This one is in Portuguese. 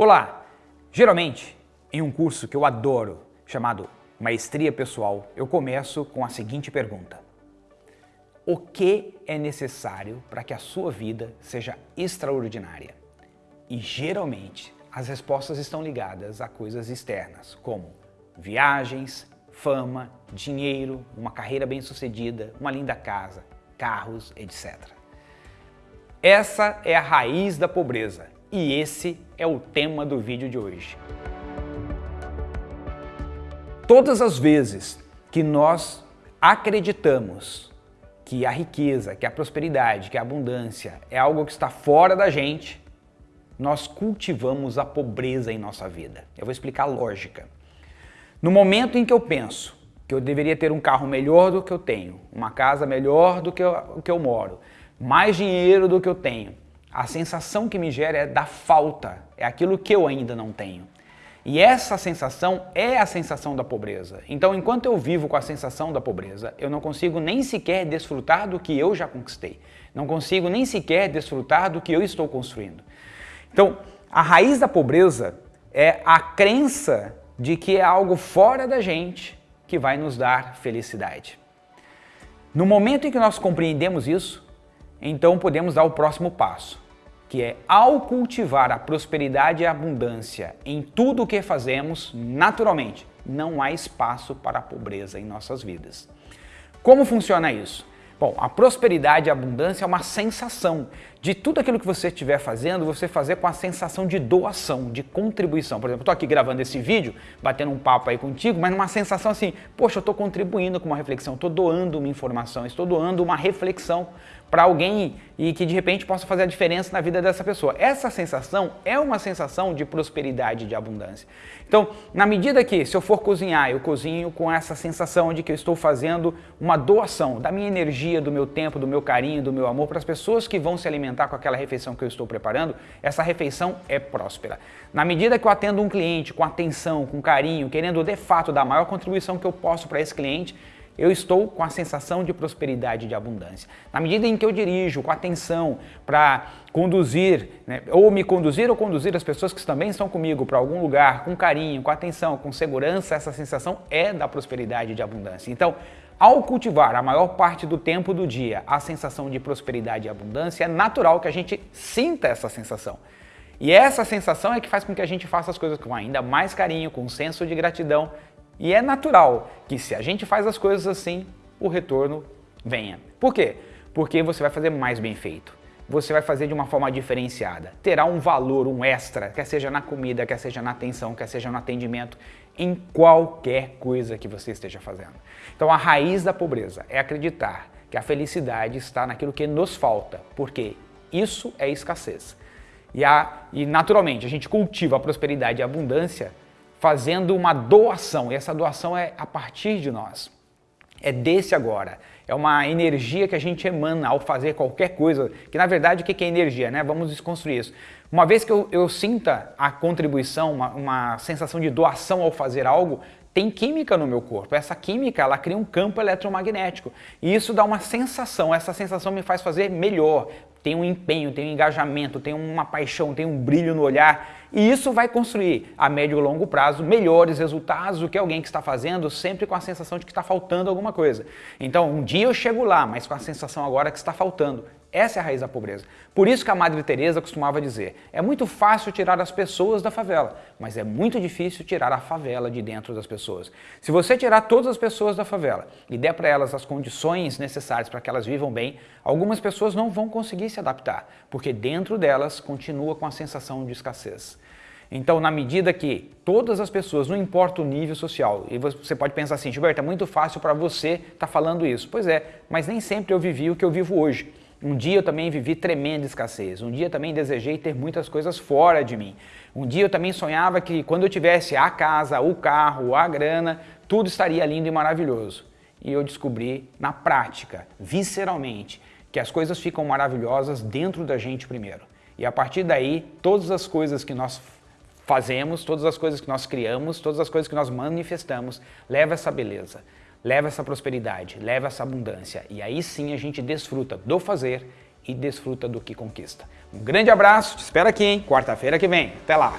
Olá! Geralmente, em um curso que eu adoro, chamado Maestria Pessoal, eu começo com a seguinte pergunta. O que é necessário para que a sua vida seja extraordinária? E geralmente, as respostas estão ligadas a coisas externas, como viagens, fama, dinheiro, uma carreira bem-sucedida, uma linda casa, carros, etc. Essa é a raiz da pobreza e esse é o tema do vídeo de hoje. Todas as vezes que nós acreditamos que a riqueza, que a prosperidade, que a abundância é algo que está fora da gente, nós cultivamos a pobreza em nossa vida. Eu vou explicar a lógica. No momento em que eu penso que eu deveria ter um carro melhor do que eu tenho, uma casa melhor do que eu, que eu moro, mais dinheiro do que eu tenho, a sensação que me gera é da falta, é aquilo que eu ainda não tenho. E essa sensação é a sensação da pobreza. Então, enquanto eu vivo com a sensação da pobreza, eu não consigo nem sequer desfrutar do que eu já conquistei. Não consigo nem sequer desfrutar do que eu estou construindo. Então, a raiz da pobreza é a crença de que é algo fora da gente que vai nos dar felicidade. No momento em que nós compreendemos isso, então podemos dar o próximo passo, que é ao cultivar a prosperidade e a abundância em tudo o que fazemos, naturalmente, não há espaço para a pobreza em nossas vidas. Como funciona isso? Bom, a prosperidade e a abundância é uma sensação de tudo aquilo que você estiver fazendo, você fazer com a sensação de doação, de contribuição. Por exemplo, estou aqui gravando esse vídeo, batendo um papo aí contigo, mas numa sensação assim, poxa, eu estou contribuindo com uma reflexão, estou doando uma informação, estou doando uma reflexão para alguém e que de repente possa fazer a diferença na vida dessa pessoa. Essa sensação é uma sensação de prosperidade, de abundância. Então, na medida que, se eu for cozinhar, eu cozinho com essa sensação de que eu estou fazendo uma doação da minha energia, do meu tempo, do meu carinho, do meu amor para as pessoas que vão se alimentar com aquela refeição que eu estou preparando, essa refeição é próspera. Na medida que eu atendo um cliente com atenção, com carinho, querendo de fato dar a maior contribuição que eu posso para esse cliente, eu estou com a sensação de prosperidade e de abundância. Na medida em que eu dirijo com atenção para conduzir, né, ou me conduzir ou conduzir as pessoas que também estão comigo para algum lugar, com carinho, com atenção, com segurança, essa sensação é da prosperidade e de abundância. Então, ao cultivar a maior parte do tempo do dia a sensação de prosperidade e abundância, é natural que a gente sinta essa sensação. E essa sensação é que faz com que a gente faça as coisas com ainda mais carinho, com senso de gratidão e é natural que se a gente faz as coisas assim, o retorno venha. Por quê? Porque você vai fazer mais bem feito. Você vai fazer de uma forma diferenciada. Terá um valor, um extra, quer seja na comida, quer seja na atenção, quer seja no atendimento, em qualquer coisa que você esteja fazendo. Então a raiz da pobreza é acreditar que a felicidade está naquilo que nos falta, porque isso é escassez. E, a, e naturalmente a gente cultiva a prosperidade e a abundância fazendo uma doação, e essa doação é a partir de nós. É desse agora. É uma energia que a gente emana ao fazer qualquer coisa, que na verdade o que é energia, né? Vamos desconstruir isso. Uma vez que eu, eu sinta a contribuição, uma, uma sensação de doação ao fazer algo, tem química no meu corpo. Essa química, ela cria um campo eletromagnético. E isso dá uma sensação, essa sensação me faz fazer melhor, tem um empenho, tem um engajamento, tem uma paixão, tem um brilho no olhar. E isso vai construir a médio e longo prazo melhores resultados do que alguém que está fazendo sempre com a sensação de que está faltando alguma coisa. Então um dia eu chego lá, mas com a sensação agora que está faltando. Essa é a raiz da pobreza. Por isso que a Madre Teresa costumava dizer, é muito fácil tirar as pessoas da favela, mas é muito difícil tirar a favela de dentro das pessoas. Se você tirar todas as pessoas da favela e der para elas as condições necessárias para que elas vivam bem, algumas pessoas não vão conseguir se adaptar, porque dentro delas continua com a sensação de escassez. Então, na medida que todas as pessoas, não importa o nível social, e você pode pensar assim, Gilberto, é muito fácil para você estar tá falando isso. Pois é, mas nem sempre eu vivi o que eu vivo hoje. Um dia eu também vivi tremenda escassez, um dia também desejei ter muitas coisas fora de mim. Um dia eu também sonhava que quando eu tivesse a casa, o carro, a grana, tudo estaria lindo e maravilhoso. E eu descobri na prática, visceralmente, que as coisas ficam maravilhosas dentro da gente primeiro. E a partir daí, todas as coisas que nós fazemos, todas as coisas que nós criamos, todas as coisas que nós manifestamos, leva essa beleza leva essa prosperidade, leva essa abundância. E aí sim a gente desfruta do fazer e desfruta do que conquista. Um grande abraço, te espero aqui, hein? Quarta-feira que vem. Até lá!